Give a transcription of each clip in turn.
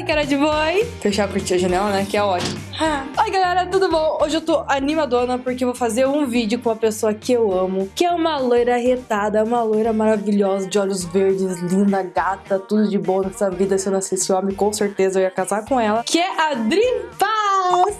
Oi, cara de boi. Fechar a janela, né? Que é ótimo. Oi, galera, tudo bom? Hoje eu tô animadona porque eu vou fazer um vídeo com uma pessoa que eu amo, que é uma loira retada, uma loira maravilhosa, de olhos verdes, linda, gata, tudo de bom nessa vida. Se eu nascesse homem, com certeza eu ia casar com ela, que é a Dream Paz.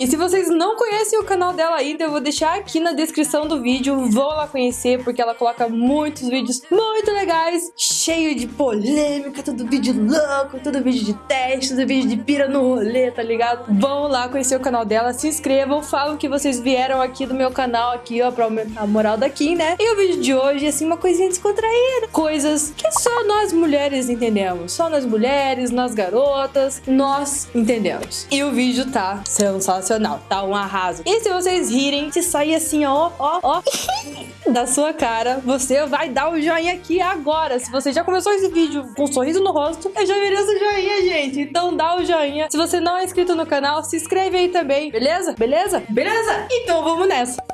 E se vocês não conhecem o canal dela ainda, eu vou deixar aqui na descrição do vídeo. Vão lá conhecer, porque ela coloca muitos vídeos muito legais, cheio de polêmica, todo vídeo louco, todo vídeo de teste, todo vídeo de pira no rolê, tá ligado? Vão lá conhecer o canal dela, se inscrevam, falam que vocês vieram aqui do meu canal, aqui, ó, pra aumentar a moral daqui, né? E o vídeo de hoje é, assim, uma coisinha descontraída. Coisas que só nós mulheres entendemos. Só nós mulheres, nós garotas, nós entendemos. E o vídeo tá sensacional tá? Um arraso. E se vocês rirem, se sair assim, ó, ó, ó, da sua cara, você vai dar o um joinha aqui agora. Se você já começou esse vídeo com um sorriso no rosto, eu já mereço o joinha, gente. Então dá o joinha. Se você não é inscrito no canal, se inscreve aí também, beleza? Beleza? Beleza? Então vamos nessa.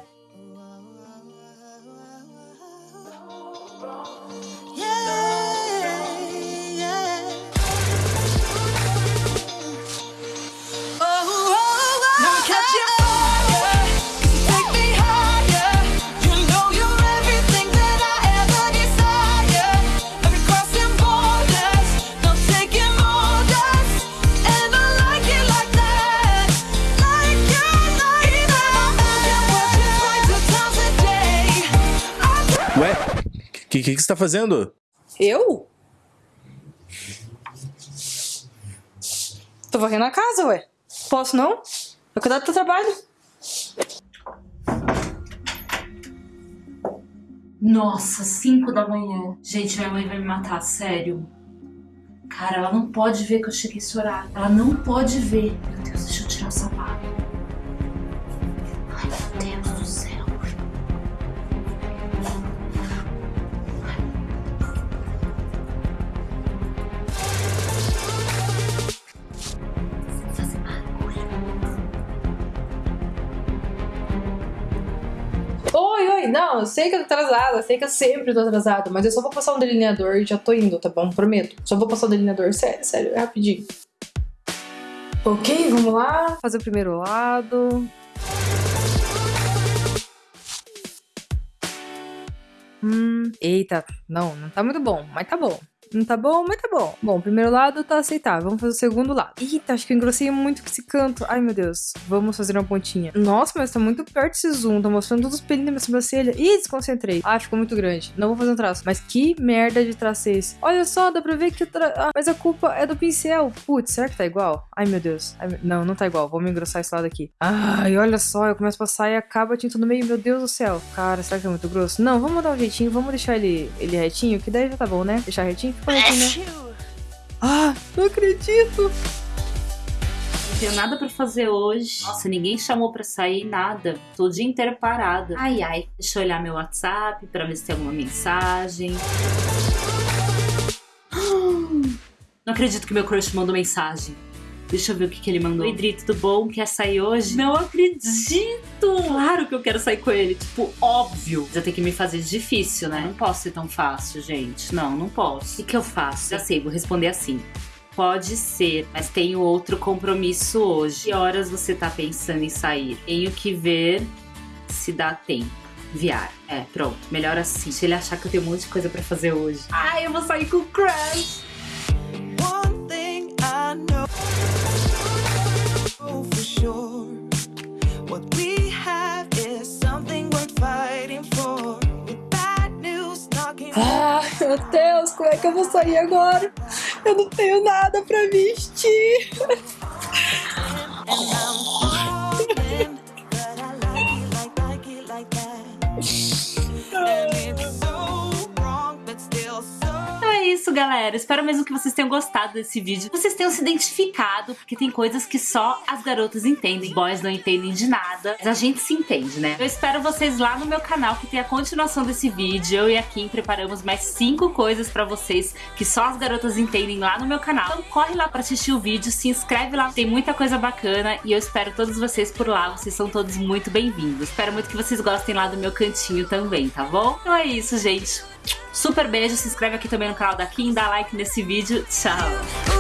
Que, que, que você tá fazendo? Eu? Tô varrendo a casa, ué. Posso não? Vai cuidar do teu trabalho. Nossa, 5 da manhã. Gente, minha mãe vai me matar, sério. Cara, ela não pode ver que eu cheguei esse horário. Ela não pode ver. Meu Deus, deixa eu tirar o sapato. Não, eu sei que eu tô atrasada, sei que eu sempre tô atrasada, mas eu só vou passar um delineador e já tô indo, tá bom? Prometo. Só vou passar o um delineador, sério, sério, é rapidinho. Ok, vamos lá. Fazer o primeiro lado. Hum, eita, não, não tá muito bom, mas tá bom. Não tá bom, mas tá bom. Bom, o primeiro lado tá aceitável. Vamos fazer o segundo lado. Eita, acho que eu engrossei muito com esse canto. Ai, meu Deus. Vamos fazer uma pontinha. Nossa, mas tá muito perto esse zoom. Tá mostrando todos os pelinhos da minha sobrancelha. Ih, desconcentrei. Ah, ficou muito grande. Não vou fazer um traço. Mas que merda de traço esse? Olha só, dá pra ver que... Tra... Ah, mas a culpa é do pincel. Putz, será que tá igual? Ai, meu Deus. Ai, não, não tá igual. Vamos engrossar esse lado aqui. Ai, olha só. Eu começo a passar e acaba a tinta no meio. Meu Deus do céu. Cara, será que é muito grosso? Não, vamos dar um jeitinho. Vamos deixar ele, ele retinho, que daí já tá bom, né? Deixar retinho? Né? Ah, não acredito! Não tenho nada pra fazer hoje. Nossa, ninguém chamou pra sair, nada. Tô o dia inteiro parada. Ai, ai. Deixa eu olhar meu WhatsApp pra ver se tem alguma mensagem. Não acredito que meu crush mandou mensagem. Deixa eu ver o que, que ele mandou. Oi, Dri, tudo bom? Quer sair hoje? Não acredito! Claro que eu quero sair com ele. Tipo, óbvio. Já tem que me fazer difícil, né? Não posso ser tão fácil, gente. Não, não posso. O que, que eu faço? Já sei, vou responder assim. Pode ser, mas tenho outro compromisso hoje. Que horas você tá pensando em sair? Tenho que ver se dá tempo. Viar. É, pronto. Melhor assim. Se ele achar que eu tenho um monte de coisa pra fazer hoje. Ai, eu vou sair com o crush! Meu Deus, como é que eu vou sair agora? Eu não tenho nada pra vestir. isso, galera. Espero mesmo que vocês tenham gostado desse vídeo. Vocês tenham se identificado, porque tem coisas que só as garotas entendem. Boys não entendem de nada, mas a gente se entende, né? Eu espero vocês lá no meu canal, que tem a continuação desse vídeo. Eu e a Kim preparamos mais cinco coisas pra vocês que só as garotas entendem lá no meu canal. Então corre lá pra assistir o vídeo, se inscreve lá. Tem muita coisa bacana e eu espero todos vocês por lá. Vocês são todos muito bem-vindos. Espero muito que vocês gostem lá do meu cantinho também, tá bom? Então é isso, gente. Super beijo, se inscreve aqui também no canal da Kim, dá like nesse vídeo. Tchau!